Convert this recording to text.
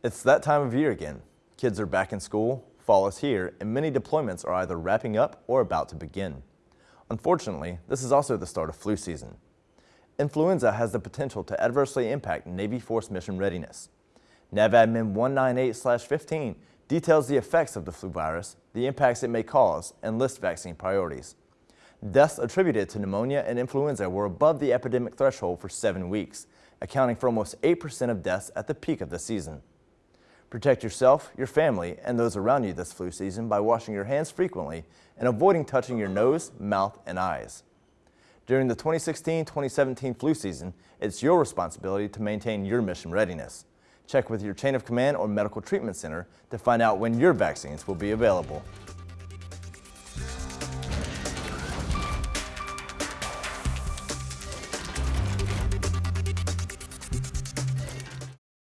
It's that time of year again. Kids are back in school, fall is here, and many deployments are either wrapping up or about to begin. Unfortunately, this is also the start of flu season. Influenza has the potential to adversely impact Navy Force mission readiness. NAVADMIN 198-15 details the effects of the flu virus, the impacts it may cause, and lists vaccine priorities. Deaths attributed to pneumonia and influenza were above the epidemic threshold for seven weeks, accounting for almost 8% of deaths at the peak of the season. Protect yourself, your family, and those around you this flu season by washing your hands frequently and avoiding touching your nose, mouth, and eyes. During the 2016-2017 flu season, it's your responsibility to maintain your mission readiness. Check with your chain of command or medical treatment center to find out when your vaccines will be available.